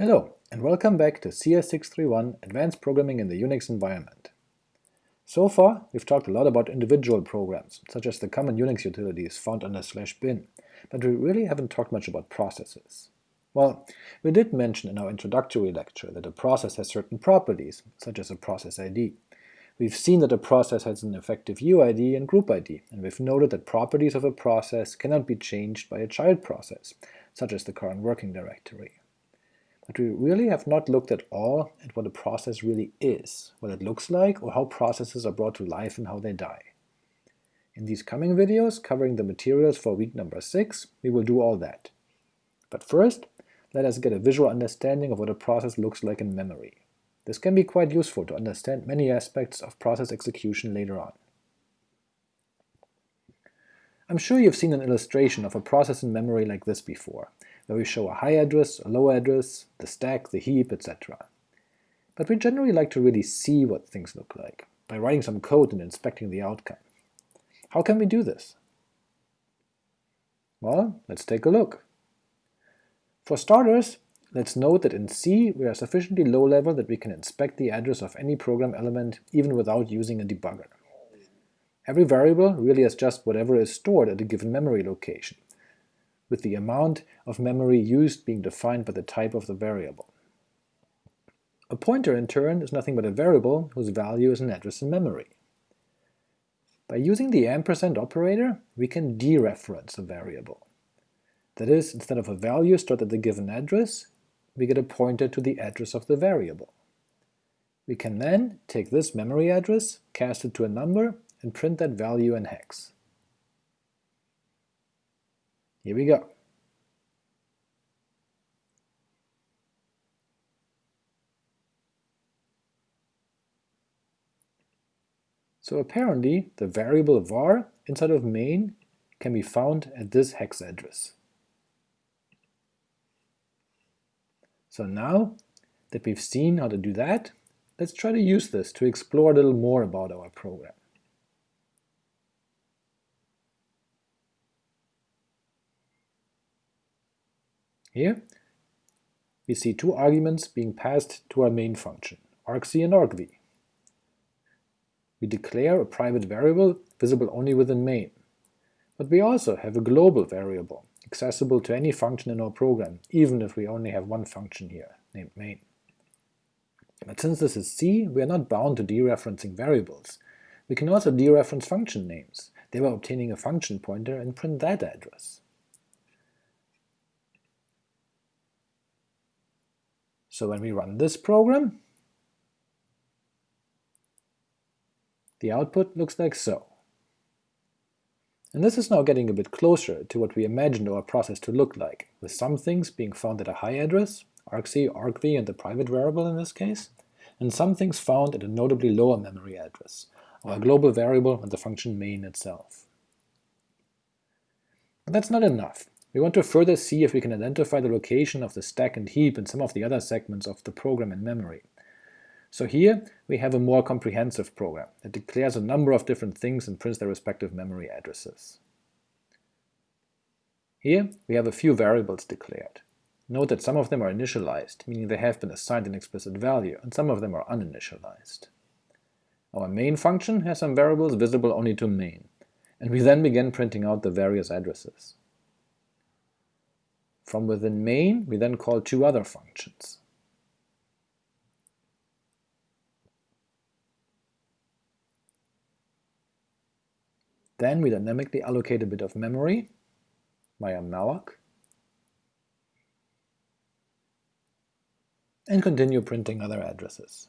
Hello, and welcome back to CS631 Advanced Programming in the Unix Environment. So far, we've talked a lot about individual programs, such as the common Unix utilities found under slash bin, but we really haven't talked much about processes. Well, we did mention in our introductory lecture that a process has certain properties, such as a process ID. We've seen that a process has an effective UID and group ID, and we've noted that properties of a process cannot be changed by a child process, such as the current working directory but we really have not looked at all at what a process really is, what it looks like, or how processes are brought to life and how they die. In these coming videos, covering the materials for week number 6, we will do all that. But first, let us get a visual understanding of what a process looks like in memory. This can be quite useful to understand many aspects of process execution later on. I'm sure you've seen an illustration of a process in memory like this before, where we show a high address, a low address, the stack, the heap, etc. But we generally like to really see what things look like, by writing some code and inspecting the outcome. How can we do this? Well, let's take a look. For starters, let's note that in C we are sufficiently low level that we can inspect the address of any program element even without using a debugger. Every variable really is just whatever is stored at a given memory location, with the amount of memory used being defined by the type of the variable. A pointer, in turn, is nothing but a variable whose value is an address in memory. By using the ampersand operator, we can dereference a variable. That is, instead of a value stored at the given address, we get a pointer to the address of the variable. We can then take this memory address, cast it to a number, and print that value in hex. Here we go. So apparently the variable var inside of main can be found at this hex address. So now that we've seen how to do that, let's try to use this to explore a little more about our program. Here we see two arguments being passed to our main function, argc and argv. We declare a private variable visible only within main, but we also have a global variable, accessible to any function in our program, even if we only have one function here, named main. But since this is C, we are not bound to dereferencing variables. We can also dereference function names, thereby obtaining a function pointer and print that address. So when we run this program, the output looks like so. And this is now getting a bit closer to what we imagined our process to look like, with some things being found at a high address, argc, argv, and the private variable in this case, and some things found at a notably lower memory address, our global variable and the function main itself. But that's not enough. We want to further see if we can identify the location of the stack and heap in some of the other segments of the program in memory. So here we have a more comprehensive program that declares a number of different things and prints their respective memory addresses. Here we have a few variables declared. Note that some of them are initialized, meaning they have been assigned an explicit value, and some of them are uninitialized. Our main function has some variables visible only to main, and we then begin printing out the various addresses. From within main, we then call two other functions. Then we dynamically allocate a bit of memory via malloc, and continue printing other addresses.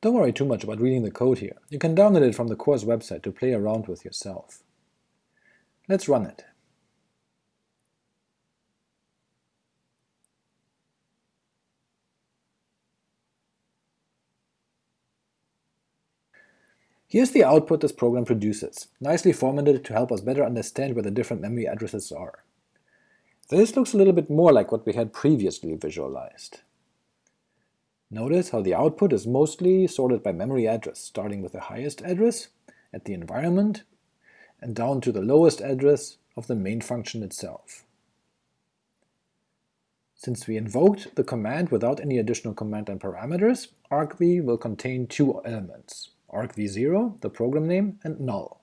Don't worry too much about reading the code here, you can download it from the course website to play around with yourself. Let's run it. Here's the output this program produces, nicely formatted to help us better understand where the different memory addresses are. This looks a little bit more like what we had previously visualized. Notice how the output is mostly sorted by memory address, starting with the highest address at the environment and down to the lowest address of the main function itself. Since we invoked the command without any additional command and parameters, argv will contain two elements, argv0, the program name, and null.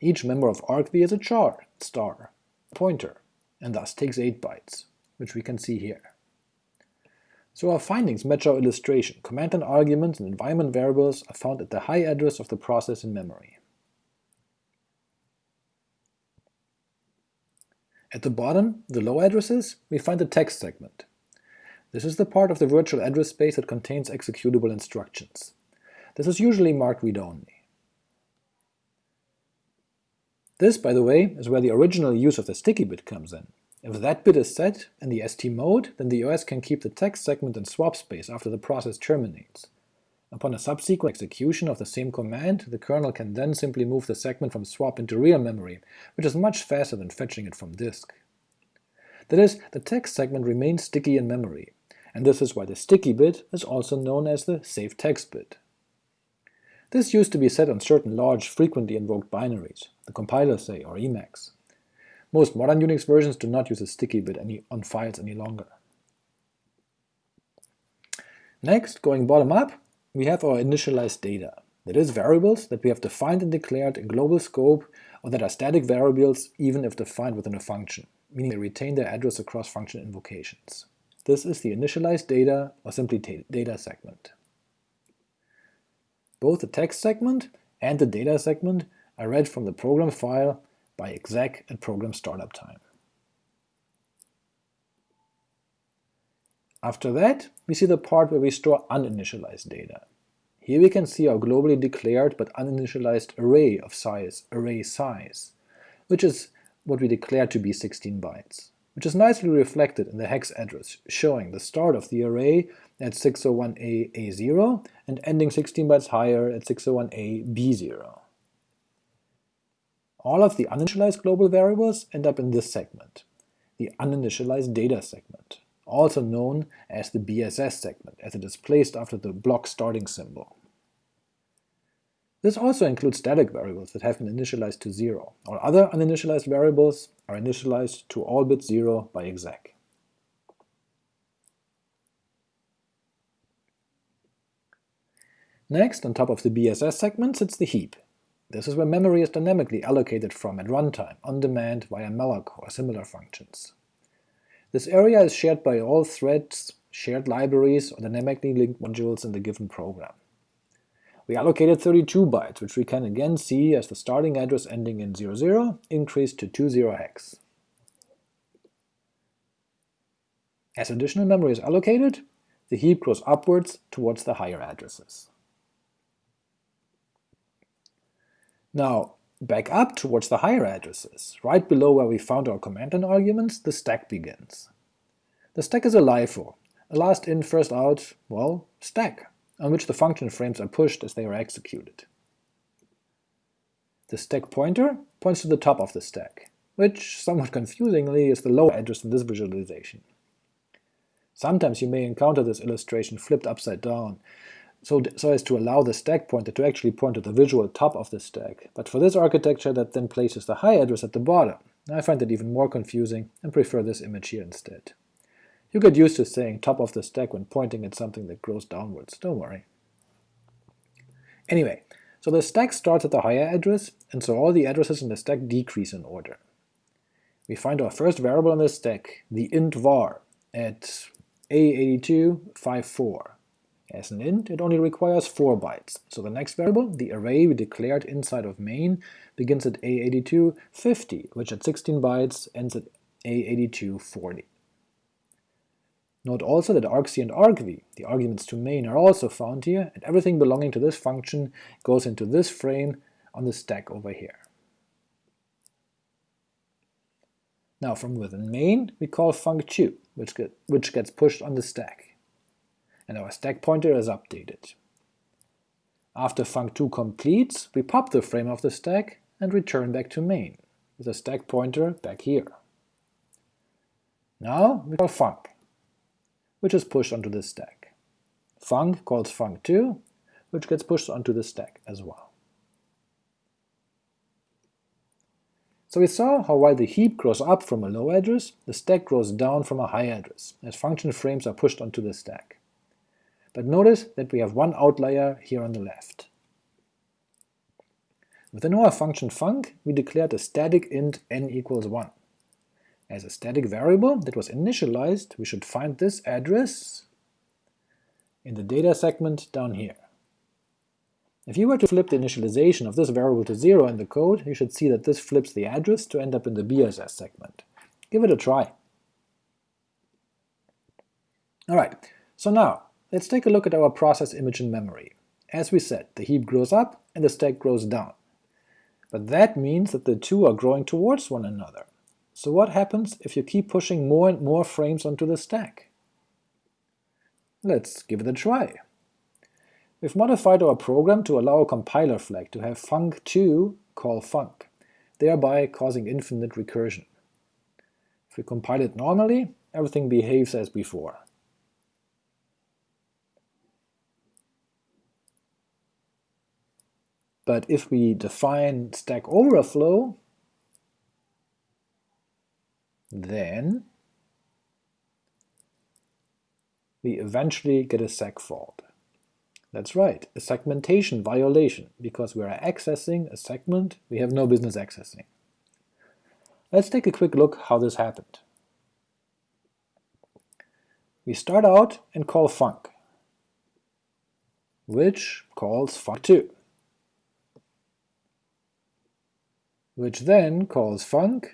Each member of argv is a char, star, pointer, and thus takes 8 bytes, which we can see here. So our findings match our illustration. Command and arguments and environment variables are found at the high address of the process in memory. At the bottom, the low addresses, we find the text segment. This is the part of the virtual address space that contains executable instructions. This is usually marked read-only. This, by the way, is where the original use of the sticky bit comes in. If that bit is set in the ST mode, then the OS can keep the text segment in swap space after the process terminates. Upon a subsequent execution of the same command, the kernel can then simply move the segment from swap into real memory, which is much faster than fetching it from disk. That is, the text segment remains sticky in memory, and this is why the sticky bit is also known as the save text bit. This used to be set on certain large, frequently invoked binaries, the compiler say, or Emacs. Most modern Unix versions do not use a sticky bit any, on files any longer. Next, going bottom up, we have our initialized data, that is variables that we have defined and declared in global scope or that are static variables even if defined within a function, meaning they retain their address across function invocations. This is the initialized data or simply data segment. Both the text segment and the data segment are read from the program file by exec at program startup time. After that, we see the part where we store uninitialized data. Here we can see our globally declared but uninitialized array of size, array size, which is what we declare to be 16 bytes, which is nicely reflected in the hex address, showing the start of the array at 601A A0 and ending 16 bytes higher at 601A B0. All of the uninitialized global variables end up in this segment, the uninitialized data segment also known as the BSS segment, as it is placed after the block starting symbol. This also includes static variables that have been initialized to 0, All other uninitialized variables are initialized to all bits 0 by exec. Next, on top of the BSS segment sits the heap. This is where memory is dynamically allocated from at runtime, on demand via malloc or similar functions. This area is shared by all threads, shared libraries, or dynamically linked modules in the given program. We allocated 32 bytes, which we can again see as the starting address ending in 00 increased to 20 hex. As additional memory is allocated, the heap grows upwards towards the higher addresses. Now, Back up towards the higher addresses, right below where we found our command line arguments, the stack begins. The stack is a LIFO, a last in first out, well, stack, on which the function frames are pushed as they are executed. The stack pointer points to the top of the stack, which, somewhat confusingly, is the lower address in this visualization. Sometimes you may encounter this illustration flipped upside down, so, so as to allow the stack pointer to actually point to the visual top of the stack, but for this architecture that then places the high address at the bottom. I find that even more confusing and prefer this image here instead. You get used to saying top of the stack when pointing at something that grows downwards, don't worry. Anyway, so the stack starts at the higher address, and so all the addresses in the stack decrease in order. We find our first variable in the stack, the int var, at a8254, as an int, it only requires 4 bytes, so the next variable, the array we declared inside of main, begins at A8250, which at 16 bytes ends at A8240. Note also that argc and argv, the arguments to main, are also found here, and everything belonging to this function goes into this frame on the stack over here. Now from within main, we call func2, which, get, which gets pushed on the stack and our stack pointer is updated. After func2 completes, we pop the frame of the stack and return back to main, with the stack pointer back here. Now we call func, which is pushed onto the stack. Func calls func2, which gets pushed onto the stack as well. So we saw how while the heap grows up from a low address, the stack grows down from a high address, as function frames are pushed onto the stack. But notice that we have one outlier here on the left. Within our function func, we declared a static int n equals 1. As a static variable that was initialized, we should find this address in the data segment down here. If you were to flip the initialization of this variable to 0 in the code, you should see that this flips the address to end up in the BSS segment. Give it a try. Alright, so now, let's take a look at our process image in memory. As we said, the heap grows up and the stack grows down. But that means that the two are growing towards one another. So what happens if you keep pushing more and more frames onto the stack? Let's give it a try. We've modified our program to allow a compiler flag to have func2 call func, thereby causing infinite recursion. If we compile it normally, everything behaves as before. But if we define Stack Overflow, then we eventually get a seg fault. That's right, a segmentation violation, because we are accessing a segment we have no business accessing. Let's take a quick look how this happened. We start out and call func, which calls func2, which then calls func,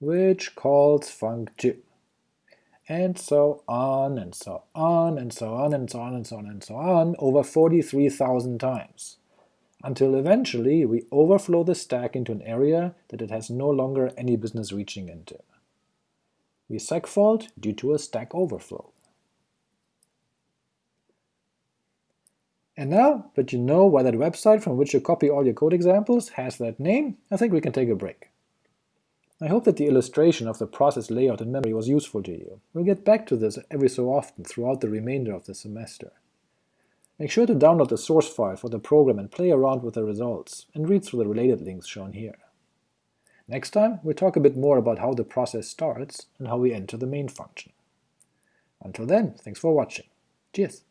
which calls func2 and so on and so on and so on and so on and so on and so on over 43,000 times, until eventually we overflow the stack into an area that it has no longer any business reaching into. We segfault due to a stack overflow. And now that you know why that website from which you copy all your code examples has that name, I think we can take a break. I hope that the illustration of the process layout in memory was useful to you. We'll get back to this every so often throughout the remainder of the semester. Make sure to download the source file for the program and play around with the results, and read through the related links shown here. Next time, we'll talk a bit more about how the process starts and how we enter the main function. Until then, thanks for watching. Cheers!